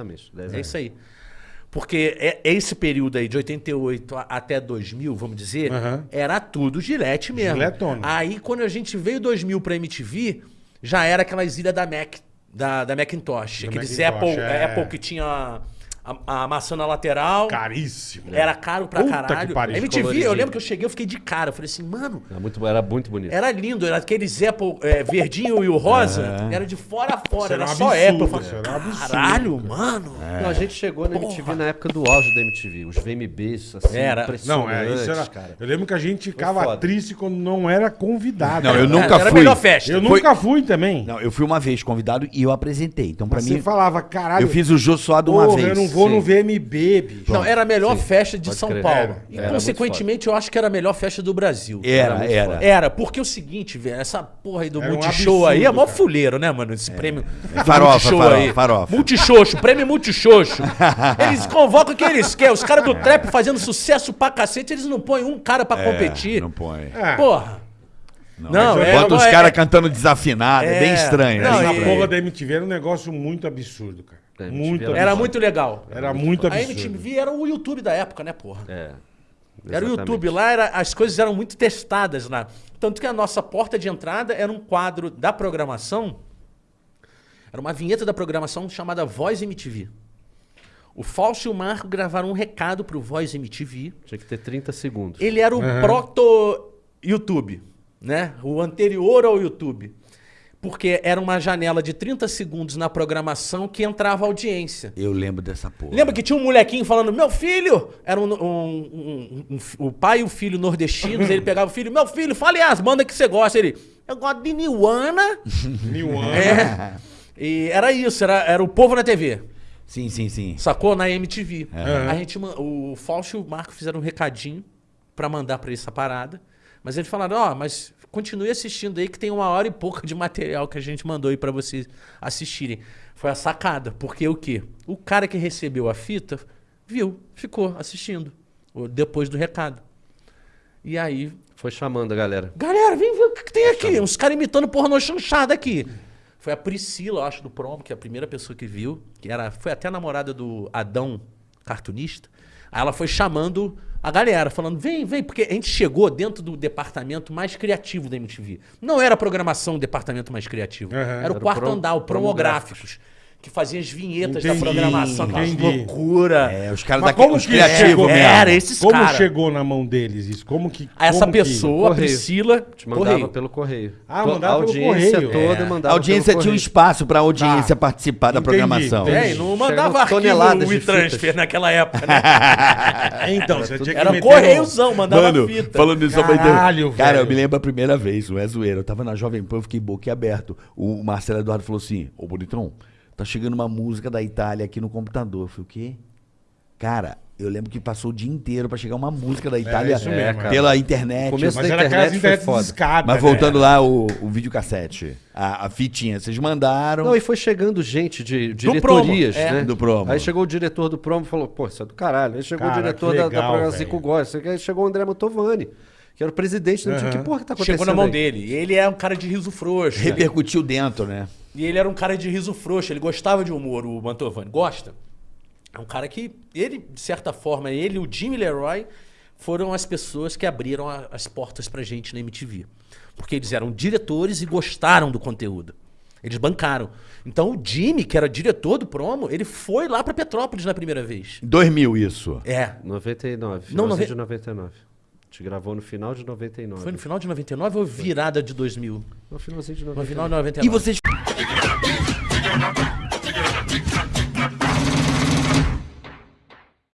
Exatamente. É isso aí. Porque é esse período aí, de 88 a- até 2000, vamos dizer, Aham. era tudo gilete mesmo. Giletona. Aí, quando a gente veio 2000 pra MTV, já era aquelas ilhas da Mac, da, da Macintosh. Da Aqueles Macintosh, Apple, é. Apple que tinha a, a maçã na lateral. Caríssimo. Era caro pra Puta que caralho. pariu, a MTV, eu lembro que eu cheguei, eu fiquei de cara. Eu falei assim, mano, Era muito, era muito bonito. era lindo. Era aqueles Apple é, verdinho e o rosa. Era de fora a fora, era era só absurdo, Apple. Eu falei, era absurdo, caralho, mano. Não, a gente chegou na MTV Porra. na época do auge da MTV. Os VMBs, assim, Era. impressionantes, Não, é, isso era. cara. Eu lembro que a gente ficava foda. triste quando não era convidado. Não, eu Era- nunca era a fui. melhor festa. Eu Foi- nunca fui também. Não, eu fui uma vez convidado e eu apresentei. Então, pra Mas mim, você falava, caralho. eu fiz o Jô Suado uma vez. eu não vou sim. no VMB, bicho. Não, era a melhor festa de pode São crer. Paulo. Era, e, era consequentemente, eu acho que era a melhor festa do Brasil. Era, era. Era, porque é o seguinte, velho, essa porra aí do Era um Multishow aí é absurdo, mó fuleiro, né, mano? Esse prêmio. do farofa, Multishow farofa, farofa. Multishow, prêmio Multishow. Eles convocam o que eles querem. Os caras do trap fazendo sucesso pra cacete, eles não põem um cara pra competir. É, Não põe. É. Porra. Não, mas é. Bota os é- caras cantando desafinado, é, bem É. estranho. Não, né? Essa e- porra da MTV era um negócio muito absurdo, cara. É, muito era absurdo. Era muito legal. Era muito A absurdo. MTV era o YouTube da época, né, porra? É. Era o exatamente. YouTube, lá era, as coisas eram muito testadas lá. Tanto que a nossa porta de entrada era um quadro da programação, era uma vinheta da programação chamada Voz MTV. O Fausto e o Marco gravaram um recado pro Voz MTV. Tinha que ter 30 segundos. Ele era o proto-YouTube, né? O anterior ao YouTube. Porque era uma janela de 30 segundos na programação que entrava audiência. Eu lembro dessa porra. Lembra que tinha um molequinho falando, meu filho? Era um, um- um- um- um- o pai e o filho nordestinos. ele pegava o filho, meu filho, fale as bandas que você gosta. Ele, eu gosto de Niwana. Anos. é. E era isso, era, era o povo na TV. Sim, sim, sim. Sacou? Na MTV. Aham. A gente, o Fausto e o Marco fizeram um recadinho pra mandar pra essa parada. Mas eles falaram, ó, mas continue assistindo aí que tem uma hora e pouca de material que a gente mandou aí pra vocês assistirem. Foi a sacada, porque o quê? O cara que recebeu a fita viu, ficou assistindo depois do recado. E aí, Foi chamando a galera. galera, vem ver o que, que tem aqui. Uns caras imitando pornô chanchada aqui. Foi a Priscila, eu acho, do promo, que é a primeira pessoa que viu, que era, foi até a namorada do Adão, cartunista. Aí ela foi chamando a galera, falando: vem, vem, porque a gente chegou dentro do departamento mais criativo da MTV. Não era a programação o departamento mais criativo. Aham. Era o Era quarto pro- andar, o promográficos. Que fazia as vinhetas Entendi, da programação, entendi. loucura. É, os caras como os que criativos chegou? mesmo. Era esses Como caras. chegou na mão deles isso? Como que. Essa como que- pessoa, a Correio. Priscila, Te mandava correio. pelo correio. Ah, mandava a pelo audiência correio. toda É. mandava A audiência tinha um espaço pra audiência Tá. participar da Entendi, programação. entendi. É, e não mandava arquivo WeTransfer fitas. naquela época, né? Então, você tinha que Era correiozão, mandava Mano, fita. falando isso. Caralho, Cara, velho. eu me lembro a primeira vez, não é zoeira. Eu tava na Jovem Pan, eu fiquei boquiaberto. O Marcelo Eduardo falou assim: Ô Bonitão, tá chegando uma música da Itália aqui no computador. Eu falei, o quê? Cara, eu lembro que passou o dia inteiro pra chegar uma música da Itália isso mesmo, cara. pela internet. O começo Mas da internet foi internet foda. discada, Mas né? voltando lá, o, o videocassete, a, a fitinha, vocês mandaram. Não, e foi chegando gente de diretorias, promo, é. né? Do promo. Aí chegou o diretor do promo e falou, pô, isso é do caralho. Aí chegou Cara, o diretor que da, da legal, programação gosta. Aí chegou o André Motovani, que era o presidente do Aham. Que porra que tá acontecendo Chegou na mão aí? dele. E ele é um cara de riso frouxo. Repercutiu dentro, né? E ele era um cara de riso frouxo. Ele gostava de humor, o Mantovani. Gosta. É um cara que, ele, de certa forma, ele e o Jimmy Leroy foram as pessoas que abriram a- as portas pra gente na MTV. Porque eles eram diretores e gostaram do conteúdo. Eles bancaram. Então o Jimmy, que era diretor do promo, ele foi lá pra Petrópolis na primeira vez. Em 2000 isso. É. 99, Não, nove- de 99. A gente gravou no final de 99. Foi no final de 99 ou virada de 2000? No finalzinho de No 99. final de 99. E vocês Thank you.